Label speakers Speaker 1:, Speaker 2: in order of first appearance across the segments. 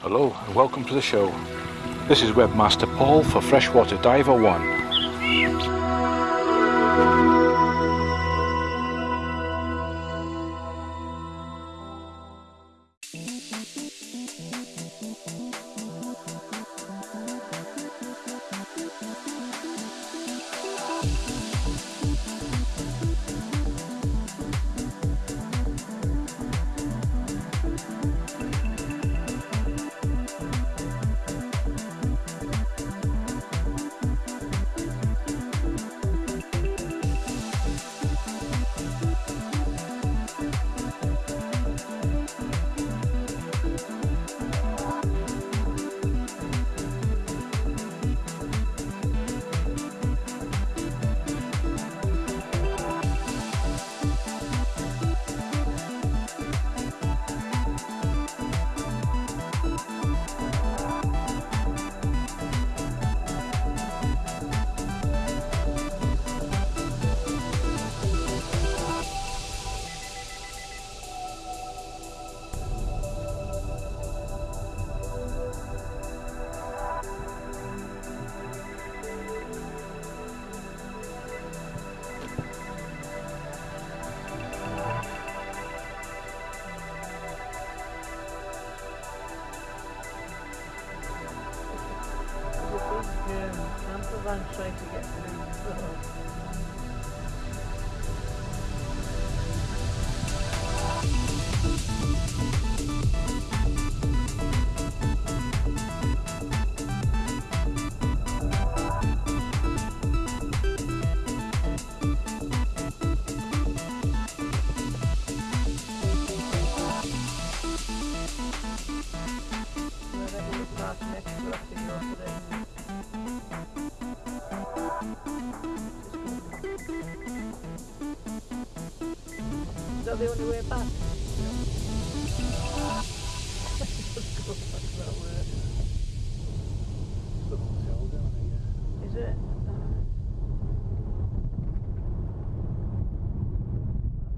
Speaker 1: Hello and welcome to the show. This is Webmaster Paul for Freshwater Diver 1.
Speaker 2: Van trying to get through. that the only way back? Is it?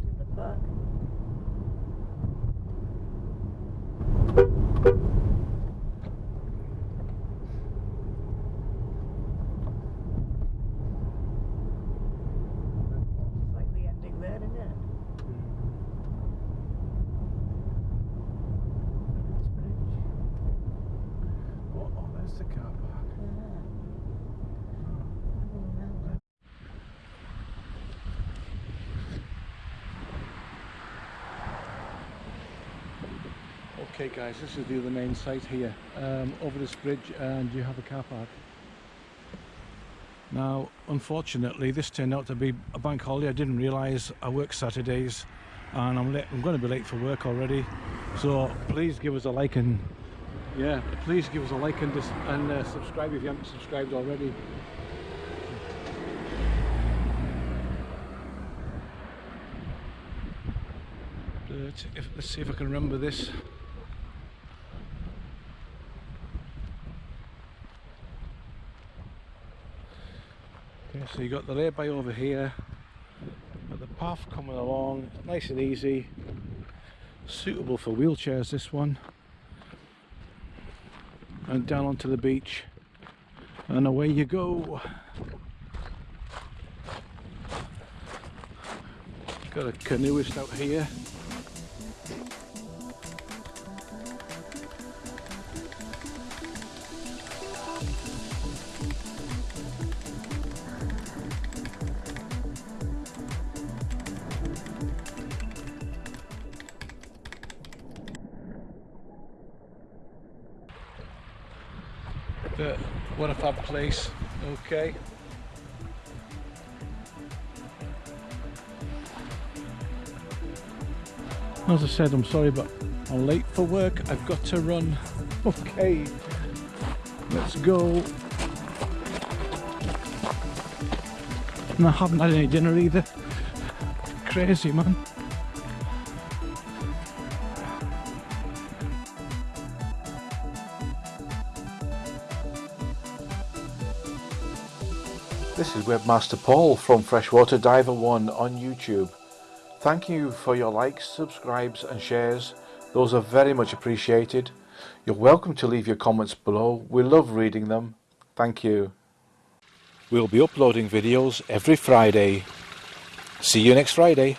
Speaker 2: in the park.
Speaker 1: Okay guys, this is the other main site here, um, over this bridge and you have a car park. Now, unfortunately, this turned out to be a bank holiday. I didn't realise I work Saturdays and I'm, I'm going to be late for work already. So please give us a like and yeah, please give us a like and, and uh, subscribe if you haven't subscribed already. But if, let's see if I can remember this. Okay, so you got the lay-by over here, but the path coming along, nice and easy, suitable for wheelchairs this one, and down onto the beach, and away you go. Got a canoeist out here. But what a fab place. Okay. As I said I'm sorry but I'm late for work. I've got to run. Okay. Let's go. And I haven't had any dinner either. Crazy man This is Webmaster Paul from Freshwater Diver 1 on YouTube. Thank you for your likes, subscribes and shares. Those are very much appreciated. You're welcome to leave your comments below. We love reading them. Thank you. We'll be uploading videos every Friday. See you next Friday.